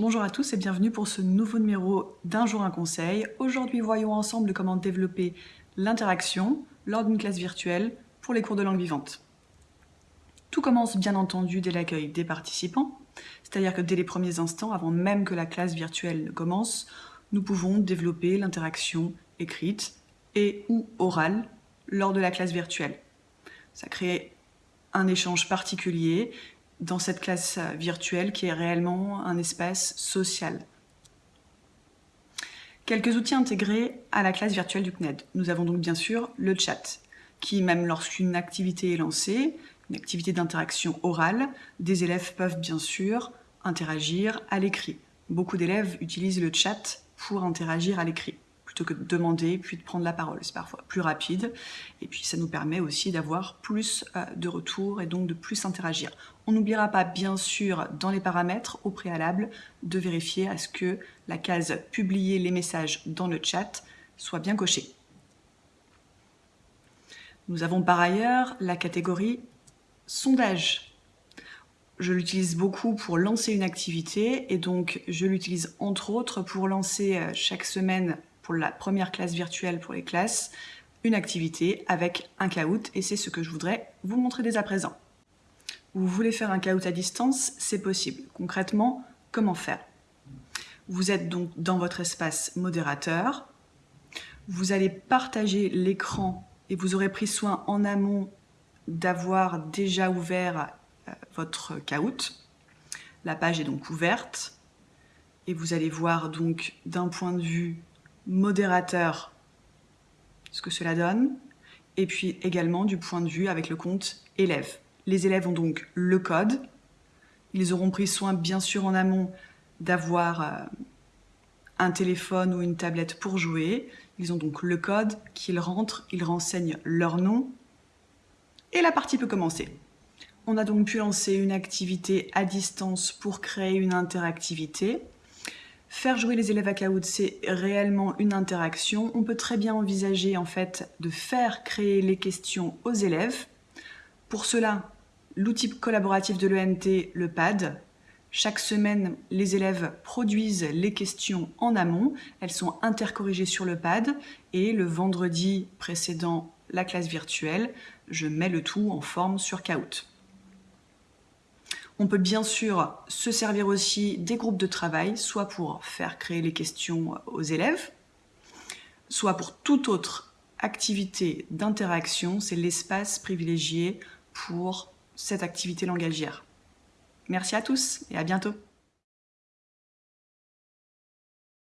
Bonjour à tous et bienvenue pour ce nouveau numéro d'Un jour un conseil. Aujourd'hui, voyons ensemble comment développer l'interaction lors d'une classe virtuelle pour les cours de langue vivante. Tout commence bien entendu dès l'accueil des participants, c'est-à-dire que dès les premiers instants, avant même que la classe virtuelle ne commence, nous pouvons développer l'interaction écrite et ou orale lors de la classe virtuelle. Ça crée un échange particulier dans cette classe virtuelle qui est réellement un espace social. Quelques outils intégrés à la classe virtuelle du CNED. Nous avons donc bien sûr le chat, qui même lorsqu'une activité est lancée, une activité d'interaction orale, des élèves peuvent bien sûr interagir à l'écrit. Beaucoup d'élèves utilisent le chat pour interagir à l'écrit que de demander puis de prendre la parole. C'est parfois plus rapide et puis ça nous permet aussi d'avoir plus euh, de retours et donc de plus interagir. On n'oubliera pas bien sûr dans les paramètres au préalable de vérifier à ce que la case « Publier les messages dans le chat » soit bien cochée. Nous avons par ailleurs la catégorie « Sondage ». Je l'utilise beaucoup pour lancer une activité et donc je l'utilise entre autres pour lancer euh, chaque semaine la première classe virtuelle pour les classes, une activité avec un caout et c'est ce que je voudrais vous montrer dès à présent. Vous voulez faire un caout à distance, c'est possible. Concrètement, comment faire? Vous êtes donc dans votre espace modérateur, vous allez partager l'écran et vous aurez pris soin en amont d'avoir déjà ouvert euh, votre caout. La page est donc ouverte et vous allez voir donc d'un point de vue modérateur, ce que cela donne, et puis également du point de vue avec le compte élève. Les élèves ont donc le code, ils auront pris soin bien sûr en amont d'avoir euh, un téléphone ou une tablette pour jouer, ils ont donc le code. Qu'ils rentrent, ils renseignent leur nom, et la partie peut commencer. On a donc pu lancer une activité à distance pour créer une interactivité, Faire jouer les élèves à Kahoot, c'est réellement une interaction. On peut très bien envisager en fait de faire créer les questions aux élèves. Pour cela, l'outil collaboratif de l'ENT, le PAD, chaque semaine, les élèves produisent les questions en amont. Elles sont intercorrigées sur le pad et le vendredi précédant la classe virtuelle, je mets le tout en forme sur Kahoot. On peut bien sûr se servir aussi des groupes de travail, soit pour faire créer les questions aux élèves, soit pour toute autre activité d'interaction, c'est l'espace privilégié pour cette activité langagière. Merci à tous et à bientôt